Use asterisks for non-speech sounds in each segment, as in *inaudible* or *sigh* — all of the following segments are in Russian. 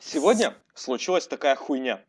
Сегодня случилась такая хуйня.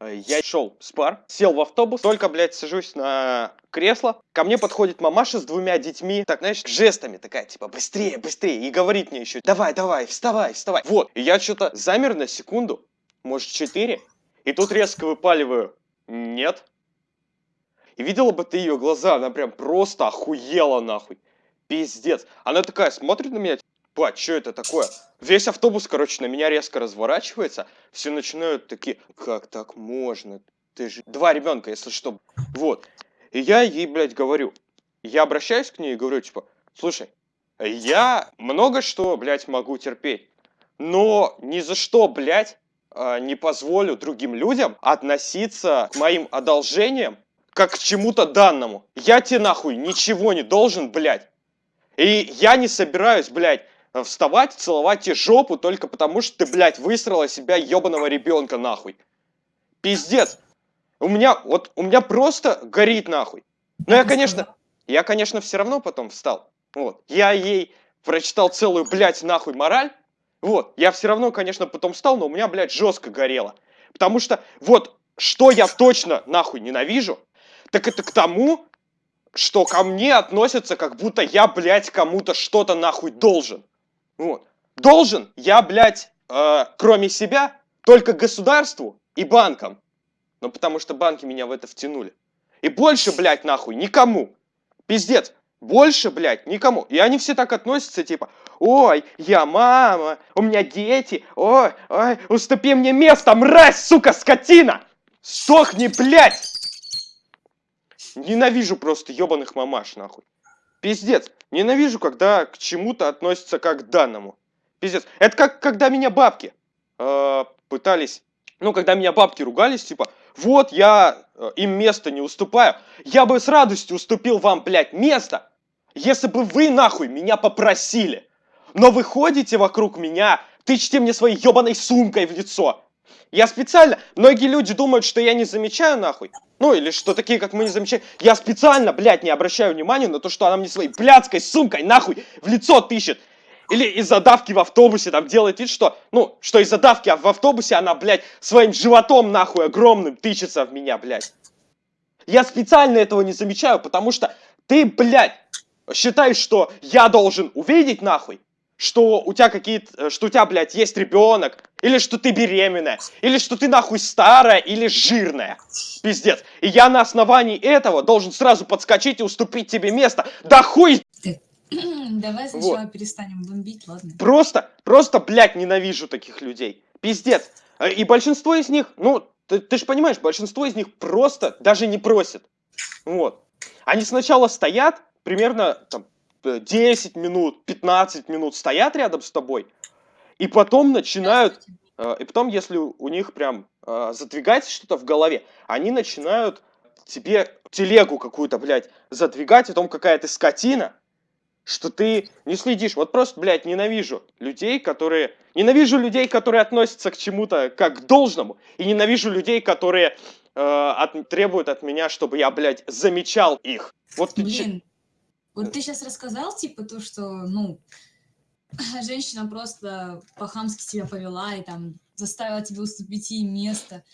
Э, Я шел с пар, сел в автобус, только, блядь, сажусь на кресло. Ко мне подходит мамаша с двумя детьми, так, знаешь, жестами такая, типа, быстрее, быстрее. И говорит мне еще, давай, давай, вставай, вставай. Вот, и я что-то замер на секунду, может, четыре. И тут резко выпаливаю, нет. И видела бы ты ее глаза, она прям просто охуела нахуй. Пиздец. Она такая смотрит на меня, Бать, что это такое? Весь автобус, короче, на меня резко разворачивается. Все начинают такие, как так можно? Ты же два ребенка, если что. Вот. И я ей, блядь, говорю. Я обращаюсь к ней и говорю, типа, слушай, я много что, блядь, могу терпеть. Но ни за что, блядь, а, не позволю другим людям относиться к моим одолжениям как к чему-то данному. Я тебе нахуй ничего не должен, блядь. И я не собираюсь, блядь, вставать, целовать тебе жопу только потому, что ты, блядь, высрала себя ебаного ребенка, нахуй. Пиздец. У меня, вот, у меня просто горит, нахуй. Но я, конечно, я, конечно, все равно потом встал. Вот. Я ей прочитал целую, блядь, нахуй мораль. Вот. Я все равно, конечно, потом встал, но у меня, блядь, жестко горело. Потому что, вот, что я точно, нахуй, ненавижу, так это к тому, что ко мне относятся, как будто я, блядь, кому-то что-то нахуй должен. Вот. Должен я, блядь, э, кроме себя, только государству и банкам. Ну, потому что банки меня в это втянули. И больше, блядь, нахуй, никому. Пиздец. Больше, блядь, никому. И они все так относятся, типа, ой, я мама, у меня дети, ой, ой, уступи мне место, мразь, сука, скотина! Сохни, блядь! Ненавижу просто ебаных мамаш, нахуй. Пиздец. Ненавижу, когда к чему-то относятся как к данному. Пиздец. Это как, когда меня бабки э, пытались... Ну, когда меня бабки ругались, типа, вот я э, им место не уступаю. Я бы с радостью уступил вам, блядь, место, если бы вы, нахуй, меня попросили. Но вы ходите вокруг меня, тычете мне своей ебаной сумкой в лицо. Я специально... Многие люди думают, что я не замечаю, нахуй. Ну, или что такие, как мы, не замечаем. Я специально, блядь, не обращаю внимания на то, что она мне своей блядской сумкой, нахуй, в лицо тыщет. Или из-за давки в автобусе там делает вид, что, ну, что из-за давки в автобусе она, блядь, своим животом, нахуй, огромным тычется в меня, блядь. Я специально этого не замечаю, потому что ты, блядь, считаешь, что я должен увидеть, нахуй, что у тебя какие-то, что у тебя, блядь, есть ребенок, или что ты беременная, или что ты нахуй старая или жирная. Пиздец. И я на основании этого должен сразу подскочить и уступить тебе место. Да хуй! *clears throat* Давай сначала вот. перестанем бомбить, ладно? Просто, просто, блядь, ненавижу таких людей. Пиздец. И большинство из них, ну, ты, ты же понимаешь, большинство из них просто даже не просят. Вот. Они сначала стоят, примерно там 10 минут, 15 минут стоят рядом с тобой, и потом начинают, э, и потом, если у них прям э, задвигать что-то в голове, они начинают тебе телегу какую-то, блядь, задвигать о том, какая ты скотина, что ты не следишь. Вот просто, блядь, ненавижу людей, которые... Ненавижу людей, которые относятся к чему-то как к должному, и ненавижу людей, которые э, от, требуют от меня, чтобы я, блядь, замечал их. Вот Блин, вот ты сейчас рассказал, типа, то, что, ну, *laughs* женщина просто по-хамски себя повела и там заставила тебя уступить ей место.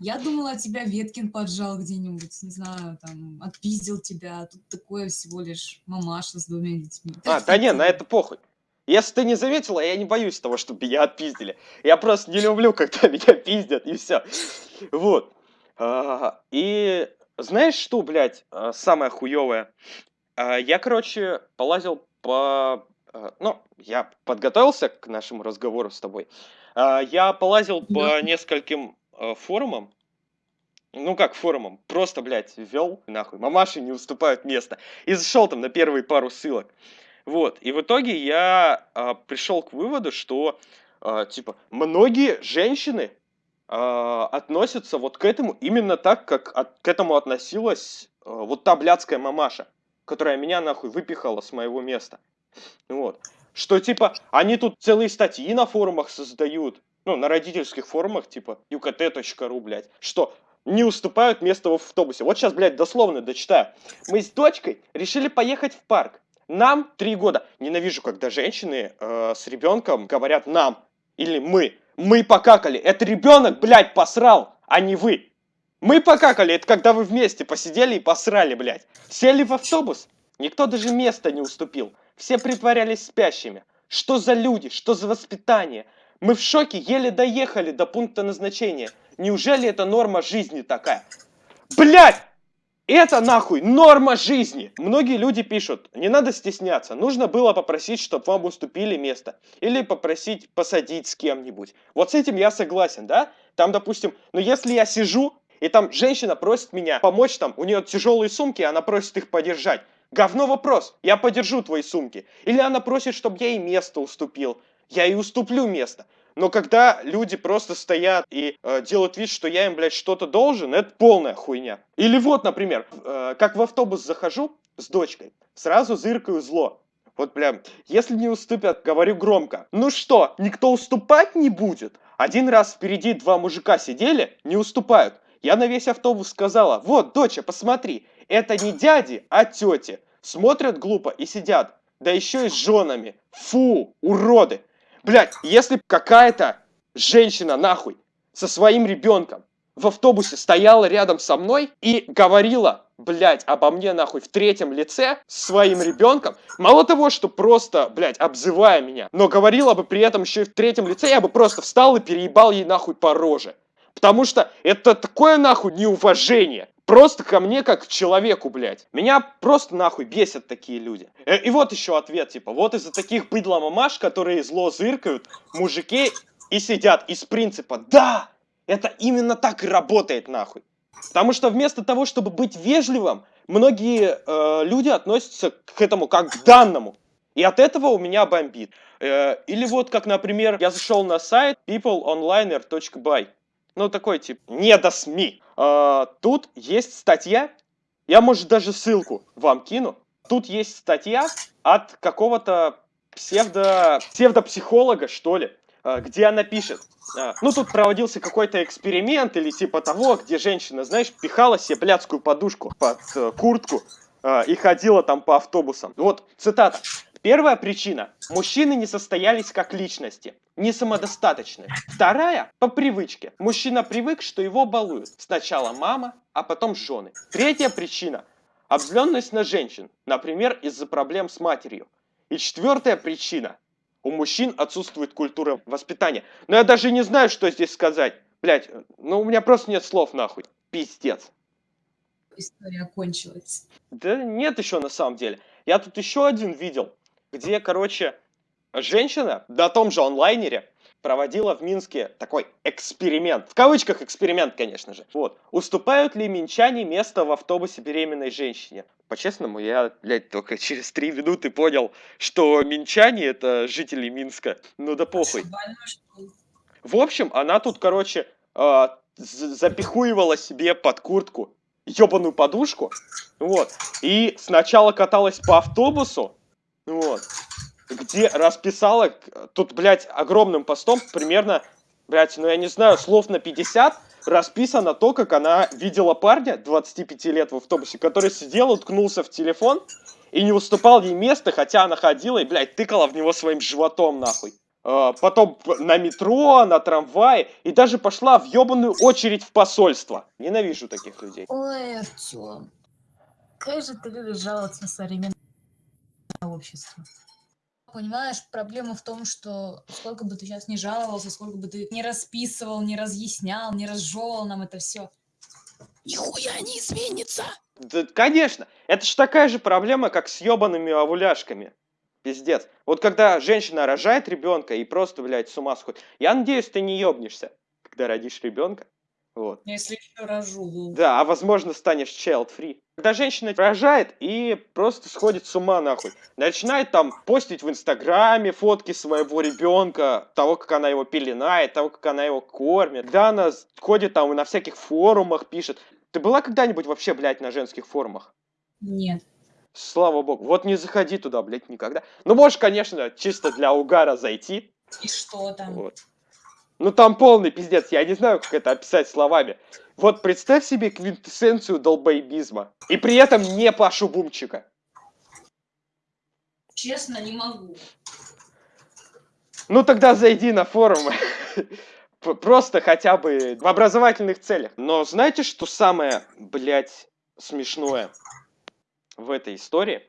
Я думала, тебя Веткин поджал где-нибудь, не знаю, там, отпиздил тебя, а тут такое всего лишь мамаша с двумя детьми. А, да не, на это похуй. Если ты не заметила, я не боюсь того, чтобы меня отпиздили. Я просто не люблю, когда *laughs* меня пиздят, и все. Вот. А, и знаешь что, блядь, а, самое хуевое? Я, короче, полазил по Э, ну, я подготовился к нашему разговору с тобой. А, я полазил по нескольким э, форумам. Ну как форумам? Просто, блядь, ввел нахуй. Мамаши не уступают место. И зашел там на первые пару ссылок. Вот. И в итоге я а, пришел к выводу, что а, типа многие женщины относятся вот к этому именно так, как от, к этому относилась вот та блядская мамаша, которая меня нахуй выпихала с моего места. Вот. Что, типа, они тут целые статьи на форумах создают, ну, на родительских форумах, типа, ukt.ru, блядь, что не уступают место в автобусе. Вот сейчас, блядь, дословно дочитаю. Мы с дочкой решили поехать в парк. Нам три года. Ненавижу, когда женщины э, с ребенком говорят «нам» или «мы». Мы покакали. Это ребенок, блядь, посрал, а не вы. Мы покакали, это когда вы вместе посидели и посрали, блядь. Сели в автобус, никто даже места не уступил. Все притворялись спящими. Что за люди, что за воспитание? Мы в шоке, еле доехали до пункта назначения. Неужели это норма жизни такая? Блядь! Это нахуй норма жизни. Многие люди пишут, не надо стесняться, нужно было попросить, чтобы вам уступили место. Или попросить посадить с кем-нибудь. Вот с этим я согласен, да? Там, допустим, ну если я сижу, и там женщина просит меня помочь, там, у нее тяжелые сумки, она просит их подержать. Говно вопрос, я подержу твои сумки. Или она просит, чтобы я ей место уступил. Я ей уступлю место. Но когда люди просто стоят и э, делают вид, что я им, блядь, что-то должен, это полная хуйня. Или вот, например, э, как в автобус захожу с дочкой, сразу зыркаю зло. Вот прям, если не уступят, говорю громко. Ну что, никто уступать не будет? Один раз впереди два мужика сидели, не уступают. Я на весь автобус сказала, вот, доча, посмотри, это не дяди, а тети. Смотрят глупо и сидят, да еще и с женами. Фу, уроды. Блять, если какая-то женщина, нахуй, со своим ребенком в автобусе стояла рядом со мной и говорила, блядь, обо мне, нахуй, в третьем лице с своим ребенком, мало того, что просто, блядь, обзывая меня, но говорила бы при этом еще и в третьем лице, я бы просто встал и переебал ей, нахуй, по роже. Потому что это такое, нахуй, неуважение. Просто ко мне как к человеку, блядь. Меня просто нахуй бесят такие люди. Э, и вот еще ответ, типа, вот из-за таких быдло-мамаш, которые зло зыркают, мужики и сидят из принципа, да, это именно так и работает, нахуй. Потому что вместо того, чтобы быть вежливым, многие э, люди относятся к этому как к данному. И от этого у меня бомбит. Э, или вот как, например, я зашел на сайт peopleonliner.by. Ну, такой тип, не до СМИ. А, тут есть статья, я, может, даже ссылку вам кину. Тут есть статья от какого-то псевдо... псевдопсихолога, что ли, а, где она пишет. А, ну, тут проводился какой-то эксперимент или типа того, где женщина, знаешь, пихала себе блядскую подушку под э, куртку э, и ходила там по автобусам. Вот, цитата. Первая причина. Мужчины не состоялись как личности, не самодостаточны. Вторая – по привычке. Мужчина привык, что его балуют. Сначала мама, а потом жены. Третья причина – обзленность на женщин, например, из-за проблем с матерью. И четвертая причина – у мужчин отсутствует культура воспитания. Но я даже не знаю, что здесь сказать. Блять, ну у меня просто нет слов нахуй. Пиздец. История кончилась. Да нет еще на самом деле. Я тут еще один видел где, короче, женщина на том же онлайнере проводила в Минске такой эксперимент. В кавычках эксперимент, конечно же. Вот. Уступают ли минчане место в автобусе беременной женщине? По-честному, я, блядь, только через три минуты понял, что минчане это жители Минска. Ну да похуй. В общем, она тут, короче, э, запихуивала себе под куртку ебаную подушку. Вот. И сначала каталась по автобусу, вот. Где расписала, тут, блядь, огромным постом, примерно, блядь, ну я не знаю, слов на 50, расписано то, как она видела парня 25 лет в автобусе, который сидел, уткнулся в телефон и не уступал ей место, хотя она ходила и, блядь, тыкала в него своим животом, нахуй. А, потом на метро, на трамвае и даже пошла в ебаную очередь в посольство. Ненавижу таких людей. Ой, Артем, как же ты любишь жаловаться на современное общество. Понимаешь, проблема в том, что сколько бы ты сейчас не жаловался, сколько бы ты не расписывал, не разъяснял, не разжевывал нам это все, нихуя не изменится. Да, конечно, это же такая же проблема, как с ебаными овуляшками. Пиздец. Вот когда женщина рожает ребенка и просто, блядь, с ума сходит. Я надеюсь, ты не ебнешься, когда родишь ребенка. Вот. Если еще рожу. Да, а возможно станешь child-free. Когда женщина рожает и просто сходит с ума нахуй. Начинает там постить в инстаграме фотки своего ребенка, того, как она его пеленает, того, как она его кормит. Когда она ходит там и на всяких форумах пишет. Ты была когда-нибудь вообще, блядь, на женских форумах? Нет. Слава богу. Вот не заходи туда, блядь, никогда. Ну, можешь, конечно, чисто для угара зайти. И что там? Вот. Ну там полный пиздец, я не знаю, как это описать словами. Вот представь себе квинтэссенцию долбоебизма. И при этом не Пашу Бумчика. Честно, не могу. Ну тогда зайди на форумы. *laughs* просто хотя бы в образовательных целях. Но знаете, что самое, блядь, смешное в этой истории?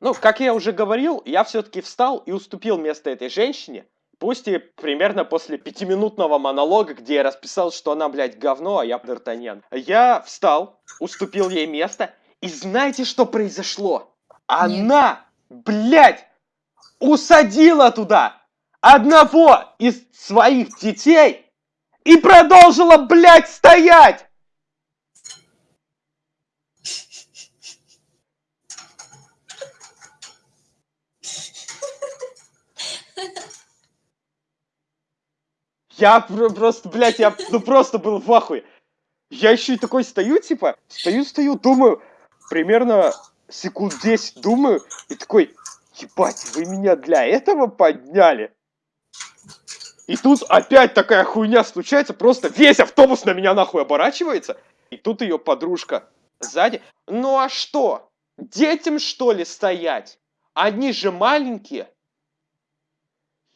Ну, как я уже говорил, я все-таки встал и уступил место этой женщине. Пусть и примерно после пятиминутного монолога, где я расписал, что она, блядь, говно, а я Д'Артаньян. Я встал, уступил ей место, и знаете, что произошло? Она, блядь, усадила туда одного из своих детей и продолжила, блядь, стоять! Я про- просто, блядь, я ну просто был в ахуе. Я еще и такой стою, типа, стою, стою, думаю, примерно секунд 10 думаю, и такой, ебать, вы меня для этого подняли? И тут опять такая хуйня случается, просто весь автобус на меня нахуй оборачивается, и тут ее подружка сзади. Ну а что? Детям что ли стоять? Они же маленькие.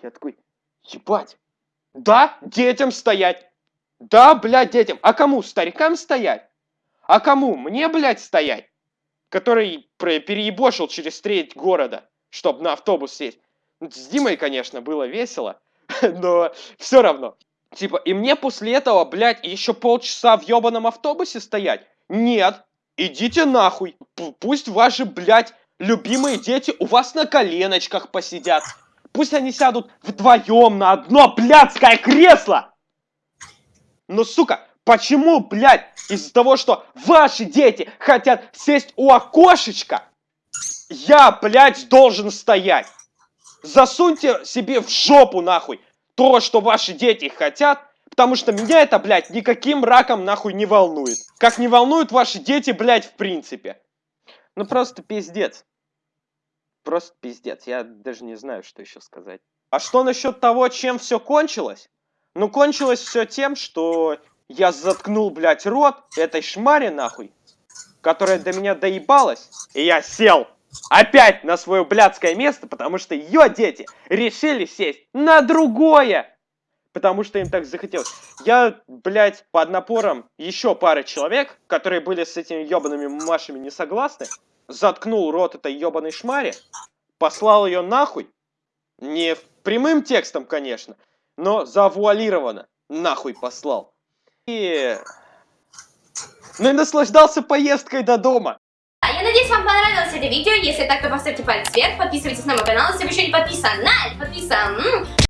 Я такой, ебать, да, детям стоять. Да, блядь, детям. А кому? Старикам стоять? А кому? Мне, блядь, стоять? Который переебошил через треть города, чтобы на автобус сесть. Ну, С Димой, конечно, было весело, *laughs* но все равно. Типа, и мне после этого, блядь, еще полчаса в ебаном автобусе стоять? Нет, идите нахуй. Пусть ваши, блядь, любимые дети у вас на коленочках посидят. Пусть они сядут вдвоем на одно блядское кресло. Но, сука, почему, блядь, из-за того, что ваши дети хотят сесть у окошечка, я, блядь, должен стоять? Засуньте себе в жопу, нахуй, то, что ваши дети хотят, потому что меня это, блядь, никаким раком, нахуй, не волнует. Как не волнуют ваши дети, блядь, в принципе. Ну, просто пиздец. Просто пиздец. Я даже не знаю, что еще сказать. А что насчет того, чем все кончилось? Ну, кончилось все тем, что я заткнул, блядь, рот этой шмаре, нахуй, которая до меня доебалась, и я сел опять на свое блядское место, потому что ее дети решили сесть на другое, потому что им так захотелось. Я, блядь, под напором еще пары человек, которые были с этими ебаными мамашами не согласны, заткнул рот этой ебаной шмаре, послал ее нахуй, не прямым текстом, конечно, но завуалированно нахуй послал. И... Ну и наслаждался поездкой до дома. Я надеюсь, вам понравилось это видео. Если так, то поставьте палец вверх, подписывайтесь на мой канал, если вы еще не подписаны. Подписан.